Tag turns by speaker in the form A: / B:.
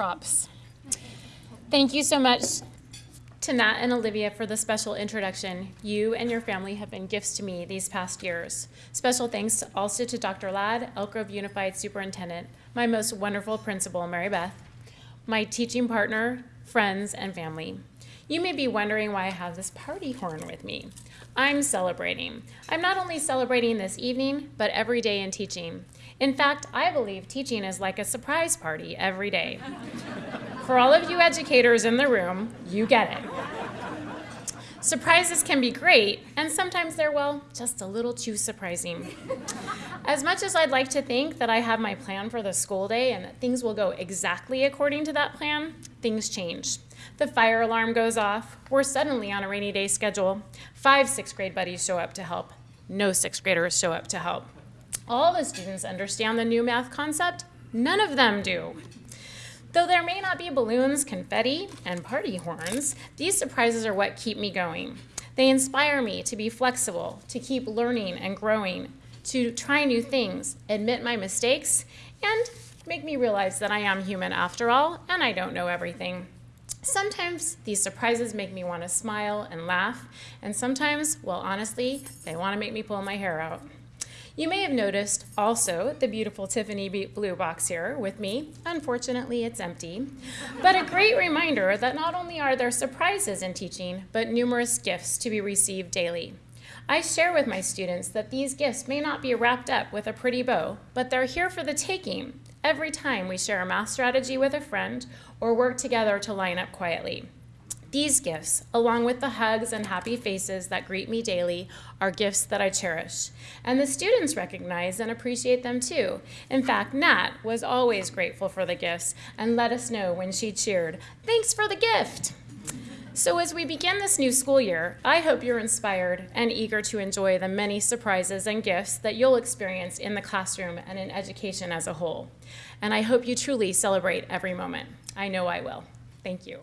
A: props. Thank you so much to Nat and Olivia for the special introduction. You and your family have been gifts to me these past years. Special thanks also to Dr. Ladd, Elk Grove Unified Superintendent, my most wonderful principal, Mary Beth, my teaching partner, friends, and family. You may be wondering why I have this party horn with me. I'm celebrating. I'm not only celebrating this evening, but every day in teaching. In fact, I believe teaching is like a surprise party every day. For all of you educators in the room, you get it. Surprises can be great, and sometimes they're, well, just a little too surprising. As much as I'd like to think that I have my plan for the school day and that things will go exactly according to that plan, things change. The fire alarm goes off, we're suddenly on a rainy day schedule, five sixth grade buddies show up to help, no sixth graders show up to help. All the students understand the new math concept, none of them do. Though there may not be balloons, confetti, and party horns, these surprises are what keep me going. They inspire me to be flexible, to keep learning and growing, to try new things, admit my mistakes, and make me realize that I am human after all, and I don't know everything. Sometimes these surprises make me want to smile and laugh, and sometimes, well, honestly, they want to make me pull my hair out. You may have noticed also the beautiful Tiffany blue box here with me. Unfortunately, it's empty. But a great reminder that not only are there surprises in teaching, but numerous gifts to be received daily. I share with my students that these gifts may not be wrapped up with a pretty bow, but they're here for the taking every time we share a math strategy with a friend or work together to line up quietly. These gifts, along with the hugs and happy faces that greet me daily, are gifts that I cherish. And the students recognize and appreciate them too. In fact, Nat was always grateful for the gifts and let us know when she cheered, Thanks for the gift! So as we begin this new school year, I hope you're inspired and eager to enjoy the many surprises and gifts that you'll experience in the classroom and in education as a whole. And I hope you truly celebrate every moment. I know I will. Thank you.